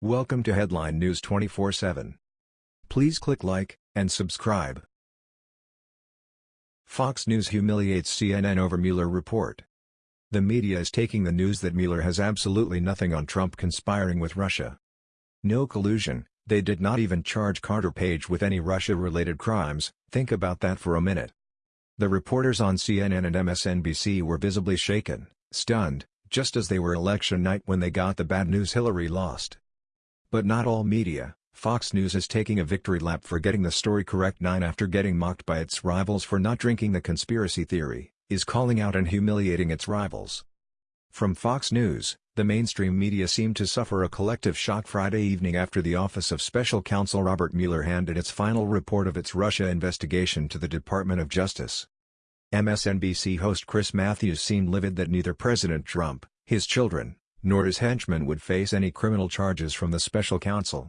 Welcome to Headline News 24/7. Please click like and subscribe. Fox News humiliates CNN over Mueller report. The media is taking the news that Mueller has absolutely nothing on Trump conspiring with Russia. No collusion, they did not even charge Carter Page with any Russia-related crimes, think about that for a minute. The reporters on CNN and MSNBC were visibly shaken, stunned, just as they were election night when they got the bad news Hillary lost. But not all media, Fox News is taking a victory lap for getting the story correct 9 after getting mocked by its rivals for not drinking the conspiracy theory, is calling out and humiliating its rivals. From Fox News, the mainstream media seemed to suffer a collective shock Friday evening after the Office of Special Counsel Robert Mueller handed its final report of its Russia investigation to the Department of Justice. MSNBC host Chris Matthews seemed livid that neither President Trump, his children, nor his henchmen would face any criminal charges from the special counsel.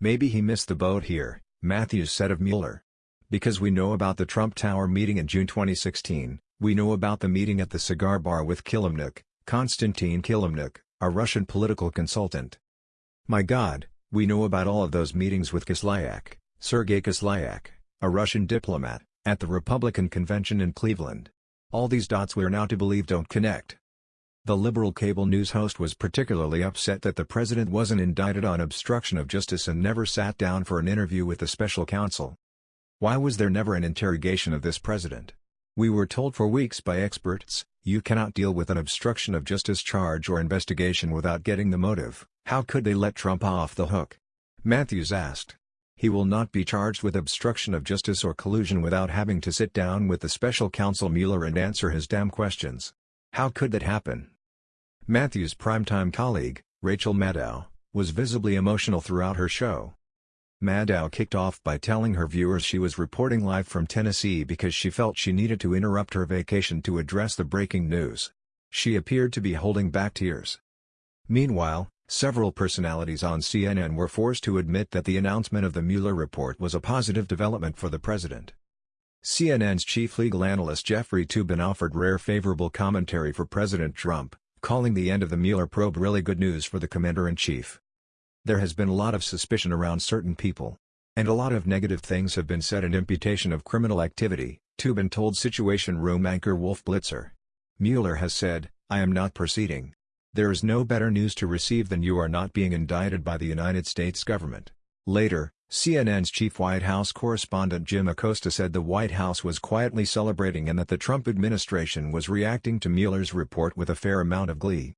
Maybe he missed the boat here, Matthews said of Mueller. Because we know about the Trump Tower meeting in June 2016, we know about the meeting at the cigar bar with Kilimnik, Konstantin Kilimnik, a Russian political consultant. My God, we know about all of those meetings with Kislyak, Sergei Kislyak, a Russian diplomat, at the Republican convention in Cleveland. All these dots we're now to believe don't connect. The liberal cable news host was particularly upset that the president wasn't indicted on obstruction of justice and never sat down for an interview with the special counsel. Why was there never an interrogation of this president? We were told for weeks by experts, you cannot deal with an obstruction of justice charge or investigation without getting the motive, how could they let Trump off the hook? Matthews asked. He will not be charged with obstruction of justice or collusion without having to sit down with the special counsel Mueller and answer his damn questions. How could that happen? Matthew's primetime colleague, Rachel Maddow, was visibly emotional throughout her show. Maddow kicked off by telling her viewers she was reporting live from Tennessee because she felt she needed to interrupt her vacation to address the breaking news. She appeared to be holding back tears. Meanwhile, several personalities on CNN were forced to admit that the announcement of the Mueller report was a positive development for the president. CNN's chief legal analyst Jeffrey Toobin offered rare favorable commentary for President Trump, calling the end of the Mueller probe really good news for the Commander-in-Chief. There has been a lot of suspicion around certain people. And a lot of negative things have been said in imputation of criminal activity, Toobin told Situation Room anchor Wolf Blitzer. Mueller has said, I am not proceeding. There is no better news to receive than you are not being indicted by the United States government. Later, CNN's chief White House correspondent Jim Acosta said the White House was quietly celebrating and that the Trump administration was reacting to Mueller's report with a fair amount of glee.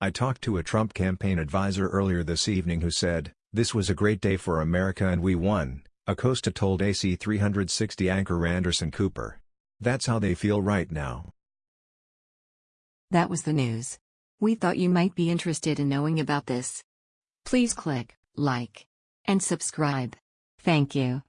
I talked to a Trump campaign advisor earlier this evening who said, this was a great day for America and we won, Acosta told AC 360 anchor Anderson Cooper. That's how they feel right now. That was the news. We thought you might be interested in knowing about this. Please click like and subscribe. Thank you.